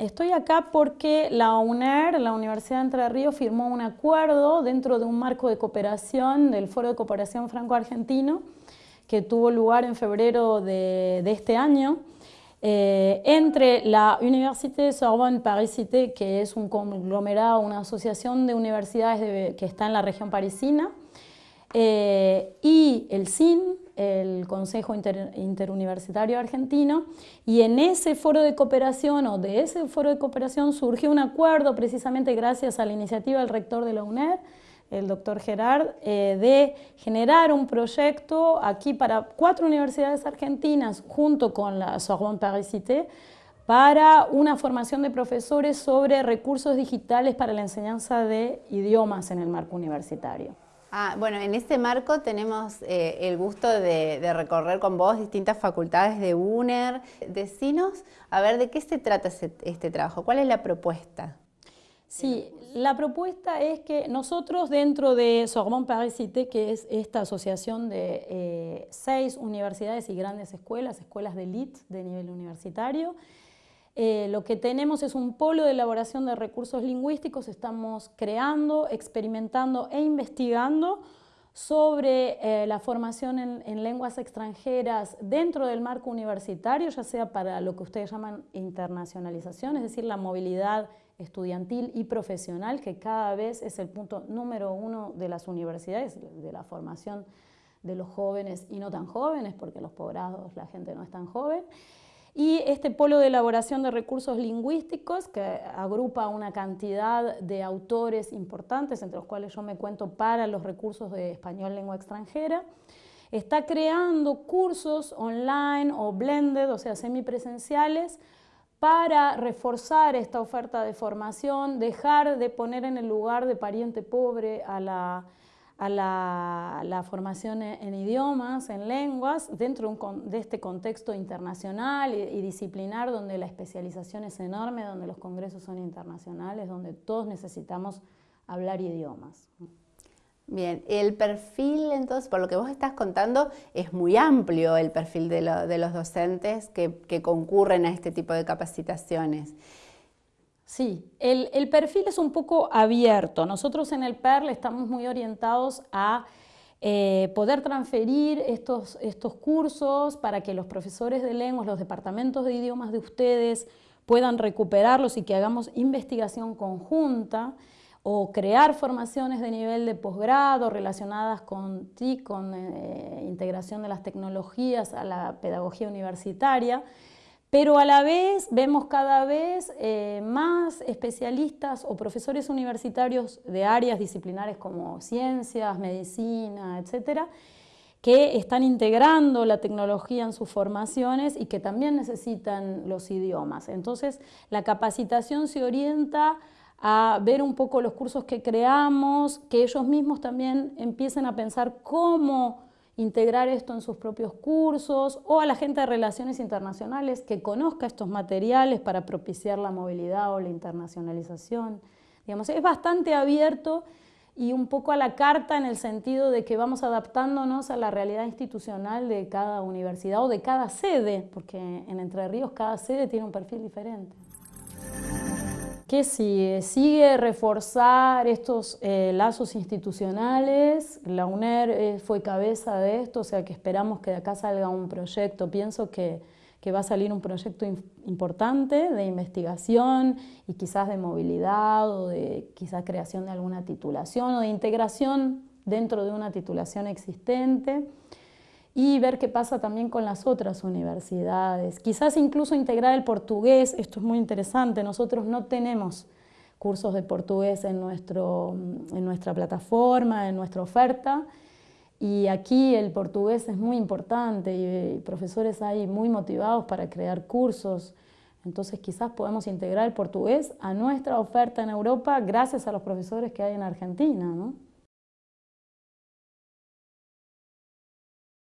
estoy acá porque la UNER, la Universidad de Entre Ríos, firmó un acuerdo dentro de un marco de cooperación del Foro de Cooperación Franco-Argentino que tuvo lugar en febrero de, este año eh, entre la Université Sorbonne Paris Cité, que es un conglomerado, una asociación de universidades que está en la región parisina, eh, y el CIN, el Consejo Interuniversitario Argentino, y en ese foro de cooperación o de ese foro de cooperación surgió un acuerdo precisamente gracias a la iniciativa del rector de la UNED, el doctor Gerard, eh, de generar un proyecto aquí para cuatro universidades argentinas junto con la Sorbonne Paris Cité para una formación de profesores sobre recursos digitales para la enseñanza de idiomas en el marco universitario. Ah, bueno, en este marco tenemos eh, el gusto de, recorrer con vos distintas facultades de UNER. Decinos, a ver, ¿de qué se trata este trabajo? ¿Cuál es la propuesta? Sí, la propuesta es que nosotros dentro de Sorbonne Paris Cité, que es esta asociación de eh, seis universidades y grandes escuelas, escuelas de elite de nivel universitario, eh, lo que tenemos es un polo de elaboración de recursos lingüísticos, estamos creando, experimentando e investigando sobre eh, la formación en, lenguas extranjeras dentro del marco universitario, ya sea para lo que ustedes llaman internacionalización, es decir, la movilidad estudiantil y profesional, que cada vez es el punto número uno de las universidades, de la formación de los jóvenes y no tan jóvenes, porque los posgrados la gente no es tan joven, y este polo de elaboración de recursos lingüísticos que agrupa una cantidad de autores importantes, entre los cuales yo me cuento para los recursos de español lengua extranjera, está creando cursos online o blended, o sea, semipresenciales, para reforzar esta oferta de formación, dejar de poner en el lugar de pariente pobre a la a la, formación en, idiomas, en lenguas, dentro de, este contexto internacional y, disciplinar donde la especialización es enorme, donde los congresos son internacionales, donde todos necesitamos hablar idiomas. Bien, el perfil entonces, por lo que vos estás contando, es muy amplio el perfil de, los docentes que concurren a este tipo de capacitaciones. Sí, el, perfil es un poco abierto. Nosotros en el PERL estamos muy orientados a eh, poder transferir estos, estos cursos para que los profesores de lenguas, los departamentos de idiomas de ustedes puedan recuperarlos y que hagamos investigación conjunta o crear formaciones de nivel de posgrado relacionadas con TIC, con eh, integración de las tecnologías a la pedagogía universitaria pero a la vez vemos cada vez eh, más especialistas o profesores universitarios de áreas disciplinares como ciencias, medicina, etcétera, que están integrando la tecnología en sus formaciones y que también necesitan los idiomas. Entonces, la capacitación se orienta a ver un poco los cursos que creamos, que ellos mismos también empiecen a pensar cómo integrar esto en sus propios cursos o a la gente de relaciones internacionales que conozca estos materiales para propiciar la movilidad o la internacionalización. Digamos, es bastante abierto y un poco a la carta en el sentido de que vamos adaptándonos a la realidad institucional de cada universidad o de cada sede, porque en Entre Ríos cada sede tiene un perfil diferente. ¿Qué sigue? Sigue reforzar estos eh, lazos institucionales. La UNER eh, fue cabeza de esto, o sea que esperamos que de acá salga un proyecto. Pienso que, va a salir un proyecto importante de investigación y quizás de movilidad o de quizás creación de alguna titulación o de integración dentro de una titulación existente y ver qué pasa también con las otras universidades. Quizás incluso integrar el portugués, esto es muy interesante, nosotros no tenemos cursos de portugués en, nuestro, en nuestra plataforma, en nuestra oferta, y aquí el portugués es muy importante y profesores hay muy motivados para crear cursos, entonces quizás podemos integrar el portugués a nuestra oferta en Europa gracias a los profesores que hay en Argentina. ¿no?